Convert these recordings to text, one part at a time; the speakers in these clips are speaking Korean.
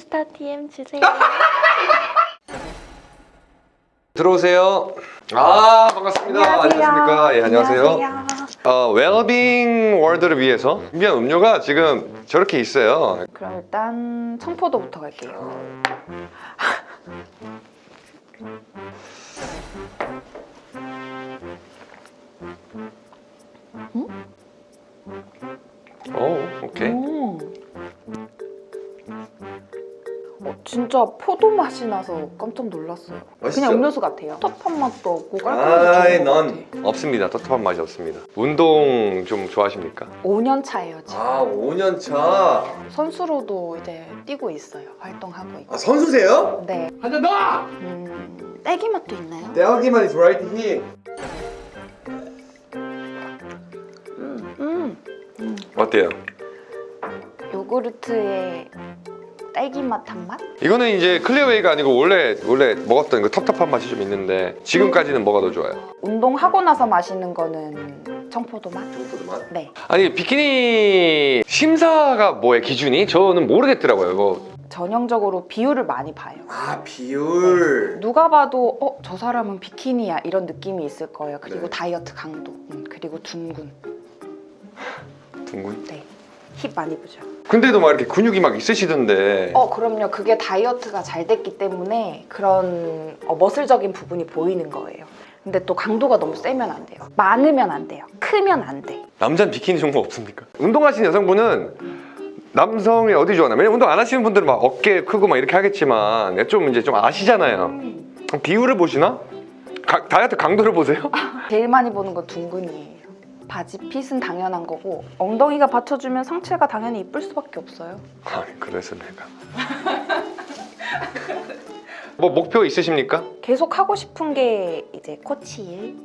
햄스터 DM 주세요. 들어오세요. 아 반갑습니다. 안녕하십니까? 예 안녕하세요. 어 웰빙 월드를 위해서 준비한 음료가 지금 저렇게 있어요. 그럼 일단 청포도부터 갈게요. 진짜 포도 맛이 나서 깜짝 놀랐어요. 맛있죠? 그냥 음료수 같아요. 텁텁한 맛도 없고 깔끔한 것넌 같아. 없습니다. 텁텁한 맛이 없습니다. 운동 좀 좋아하십니까? 5년 차예요 지금. 아 5년 차. 선수로도 이제 뛰고 있어요. 활동하고 있고. 아 선수세요? 네. 한잔 더. 음, 딸기 맛도 있나요? 대학이만 is right here. 음, 어때요? 요구르트에 딸기 맛한 맛? 이거는 이제 클리어웨이가 아니고 원래 원래 먹었던 그 텁텁한 맛이 좀 있는데 지금까지는 뭐가 더 좋아요? 운동하고 나서 마시는 거는 청포도 맛? 청포도 맛? 네. 아니 비키니 심사가 뭐예요 기준이? 저는 모르겠더라고요. 이거. 전형적으로 비율을 많이 봐요. 아 비율. 누가 봐도 어 저 사람은 비키니야 이런 느낌이 있을 거예요. 그리고 네. 다이어트 강도, 음, 그리고 둥근, 둥근. 네, 힙 많이 보죠. 근데도 막 이렇게 근육이 막 있으시던데. 어 그럼요. 그게 다이어트가 잘 됐기 때문에 그런 어, 머슬적인 부분이 보이는 거예요. 근데 또 강도가 너무 세면 안 돼요. 많으면 안 돼요. 크면 안 돼. 남자는 비키니 정보 없습니까? 운동하시는 여성분은 남성이 어디 좋아하나? 왜냐면 운동 안 하시는 분들은 막 어깨 크고 막 이렇게 하겠지만 좀 이제 좀 아시잖아요. 그럼 비율을 보시나? 가- 다이어트 강도를 보세요? 제일 많이 보는 건 둥근이에요. 바지 핏은 당연한 거고 엉덩이가 받쳐주면 상체가 당연히 이쁠 수밖에 없어요. 아 그래서 내가. 뭐 목표 있으십니까? 계속 하고 싶은 게 이제 코치일,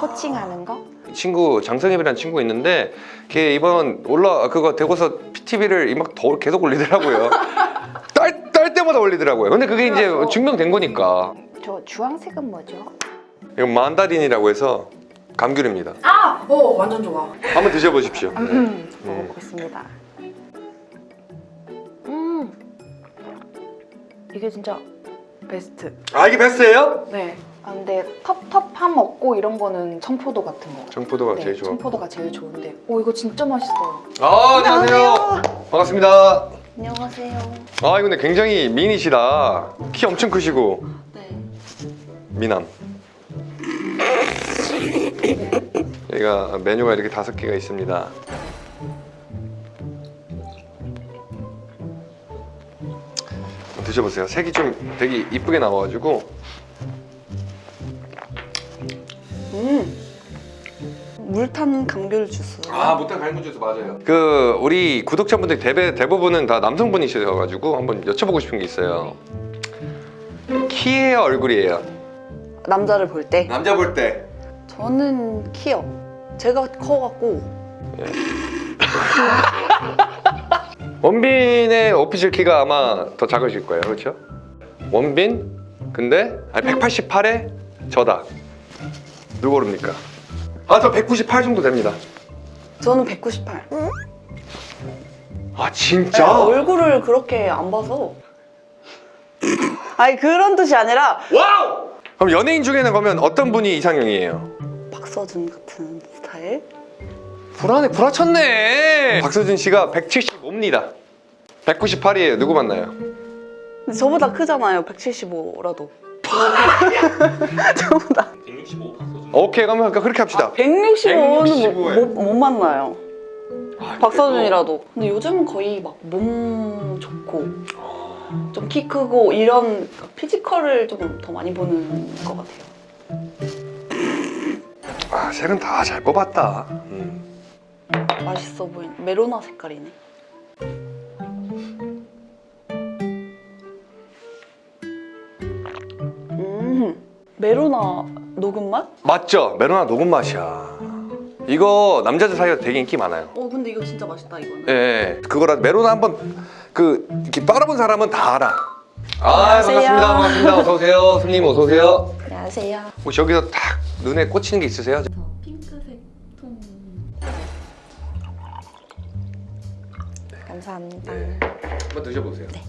코칭하는 거. 친구 장성엽이라는 친구 있는데 걔 이번 올라 그거 되고서 PTV를 막 더 계속 올리더라고요. 딸, 딸 때마다 올리더라고요. 근데 그게 이제 증명된 거니까. 저 주황색은 뭐죠? 이건 만다린이라고 해서 감귤입니다. 아, 오 완전 좋아. 한번 드셔보십시오. 네. 음, 먹어보겠습니다. 음, 이게 진짜 베스트. 아 이게 베스트예요? 네. 아, 근데 텁텁함 없고 이런 거는 청포도 같은 거. 정포도가 네, 제일 좋아. 청포도가 제일 좋은데. 오 이거 진짜 맛있어요. 아 안녕하세요. 반갑습니다. 안녕하세요. 아 근데 굉장히 미인이시다. 키 엄청 크시고 네. 미남. 여기가 메뉴가 이렇게 다섯 개가 있습니다. 드셔보세요. 색이 좀 되게 이쁘게 나와가지고 음. 물탄 감귤 주스. 아 못한 갈무 주스 맞아요. 그 우리 구독자분들 대배, 대부분은 다 남성분이셔가지고 한번 여쭤보고 싶은 게 있어요. 키예요 얼굴이에요? 남자를 볼 때. 남자 볼 때. 저는 키요. 제가 커갖고 원빈의 오피셜 키가 아마 더 작으실 거예요, 그렇죠? 원빈 근데 188에 저다. 누구 고릅니까? 아저 198 정도 됩니다. 저는 198. 아 진짜? 얼굴을 그렇게 안 봐서. 아니 그런 뜻이 아니라 와우! 그럼 연예인 중에는 그러면 어떤 분이 이상형이에요? 박서준 같은 스타일. 불안해 불화쳤네 박서준 씨가 175입니다 198이에요 누구 만나요? 저보다 크잖아요. 175라도. 저보다. 오케이 그러면 그렇게 합시다 165는 165 못, 에. 못, 못 만나요. 아, 박서준이라도. 근데 요즘은 거의 막 몸 좋고 좀키 크고 이런 physical을 좀 더 많이 보는 것 같아요. 아 색은 다 잘 뽑았다 음. 맛있어 보이는 메로나 색깔이네. 음, 메로나 녹은 맛? 맞죠? 메로나 녹은 맛이야 이거 남자들 사이에 되게 인기 많아요 어, 근데 이거 진짜 맛있다 이거는. 예, 예. 그거라 메로나 한번 그 이렇게 빨아본 사람은 다 알아 아 안녕하세요. 반갑습니다 반갑습니다 어서 오세요 손님 어서 오세요 안녕하세요. 혹시 여기서 딱 눈에 꽂히는 게 있으세요? 핑크색 통 감사합니다 네. 한번 드셔보세요 네.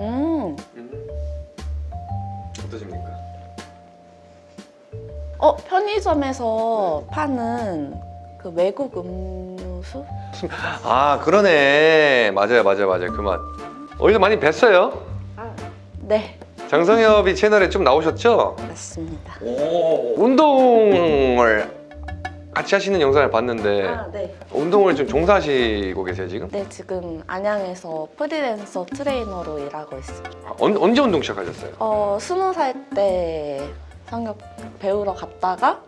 음. 음. 어떠십니까? 어 편의점에서 네. 파는 그 외국 음료수? 아 그러네 맞아요 맞아요 맞아요 그맛 어디서 많이 뵀어요? 네 장성엽 이 채널에 좀 나오셨죠? 맞습니다. 운동을 같이 하시는 영상을 봤는데 아 네. 운동을 좀 종사하시고 계세요 지금? 네 지금 안양에서 프리랜서 트레이너로 일하고 있습니다. 아, 언, 언제 운동 시작하셨어요? 어 스무 살 때 성역 배우러 갔다가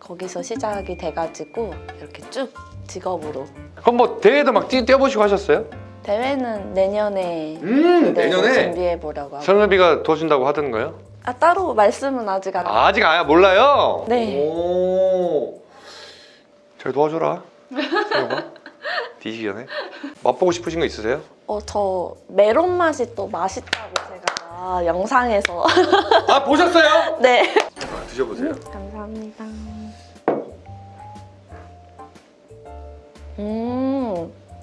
거기서 시작이 돼가지고 이렇게 쭉 직업으로 그럼 뭐 대회도 막 뛰, 뛰어보시고 하셨어요? 대회는 내년에 음 네, 준비해 보려고 하고. 성엽이가 도와준다고 하던가요? 아 따로 말씀은 아직 안. 아, 아직 아야 몰라요? 네. 오. 잘 도와줘라 뒤지기 전에 맛보고 싶으신 거 있으세요? 어저 메론 맛이 또 맛있다고 제가 영상에서 아 보셨어요? 네. 아, 드셔보세요 감사합니다. 음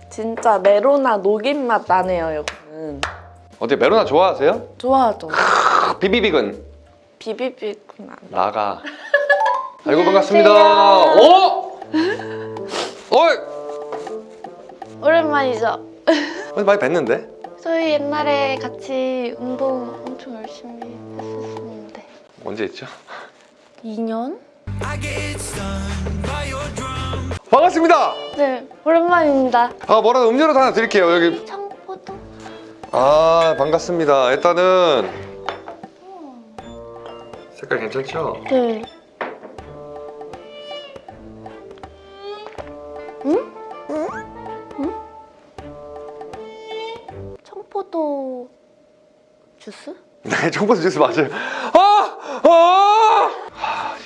진짜 메로나 녹인 맛 나네요 여기는. 어때 메로나 좋아하세요? 좋아하죠. 아, 비비빅은 비비빅은 안. 나가 아이고 반갑습니다 어? 어이 오랜만이죠? 어디 많이 뵀는데? 저희 옛날에 같이 운동 엄청 열심히 했었는데 언제 했죠? 2년? 반갑습니다. 네 오랜만입니다. 아 뭐라도 음료라도 하나 드릴게요 여기. 청포도? 아 반갑습니다. 일단은 색깔 괜찮죠? 네. 청포도 주스? 네 청포도 주스 맞아요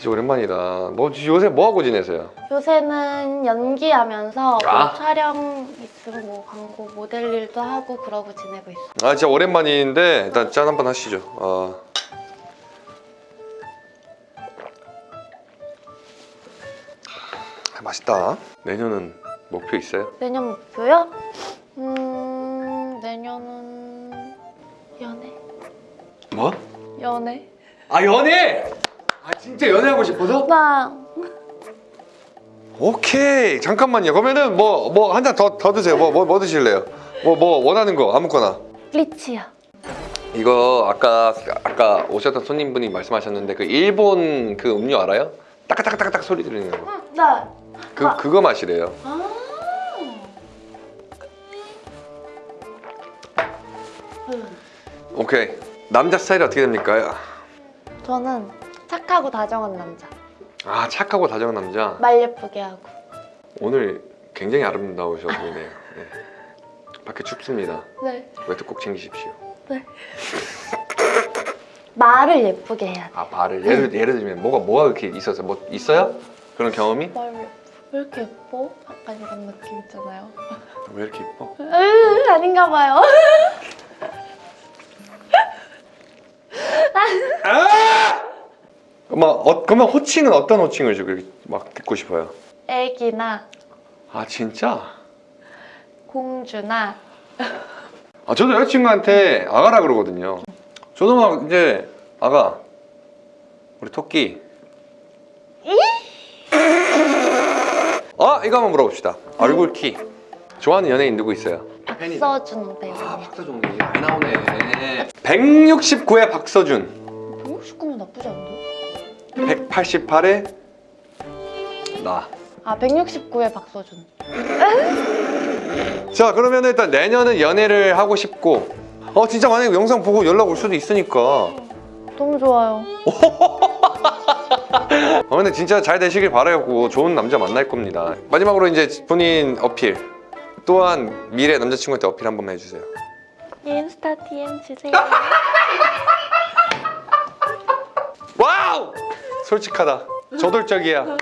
진짜 오랜만이다 뭐 요새 뭐 하고 지내세요? 요새는 연기하면서 뭐 아. 촬영 있으면 뭐 광고 모델 일도 하고 그러고 지내고 있어요 아 진짜 오랜만인데 일단 짠 한번 하시죠 아. 아, 맛있다 내년은 목표 있어요? 내년 목표요? 음 내년은 연애 뭐? 연애 아 연애! 아 진짜 연애하고 싶어서? 나 오케이 잠깐만요 그러면은 뭐 뭐 한 잔 더 더 드세요 뭐 뭐 뭐 드실래요? 뭐 뭐 원하는 거 아무거나 리치야 이거 아까 아까 오셨던 손님분이 말씀하셨는데 그 일본 그 음료 알아요? 따까따까따까 소리 들리는 거. 나그 아. 그거 맛이래요. 아. 음, 오케이 남자 스타일이 어떻게 됩니까? 저는 착하고 다정한 남자 아 착하고 다정한 남자. 말 예쁘게 하고 오늘 굉장히 아름다우셔 보이네요. 네. 밖에 춥습니다. 네 외투 꼭 챙기십시오. 말을 예쁘게 해야 돼아 말을 예를 예를 들면 뭐가 뭐가 그렇게 있어서 뭐 있어요? 그런 경험이? 말 예뻐 왜 이렇게 예뻐? 약간 이런 느낌 있잖아요 왜 이렇게 이뻐? 으 아닌가 봐요 그 러면 어, 그러면 호칭은 어떤 호칭을 좀막 듣고 싶어요? 애기나 아 진짜? 공주나 아 저도 여자친구한테 아가라 그러거든요. 저도 막 이제 아가 우리 토끼. 아 이거 한번 물어봅시다. 얼굴 키. 좋아하는 연예인 누구 있어요? 박서준 배우 아 박서준 많이 나오네. 169의 박서준, 169면 나쁘지 않은데? 188의 나. 아 169의 박서준 자 그러면 일단 내년은 연애를 하고 싶고 어 진짜 만약에 영상 보고 연락 올 수도 있으니까 너무 좋아요 어, 근데 진짜 잘 되시길 바라고 좋은 남자 만날 겁니다. 마지막으로 이제 본인 어필 또한 미래 남자친구한테 어필 한번 해주세요. 인스타 DM 주세요 Wow! 솔직하다. 저돌적이야.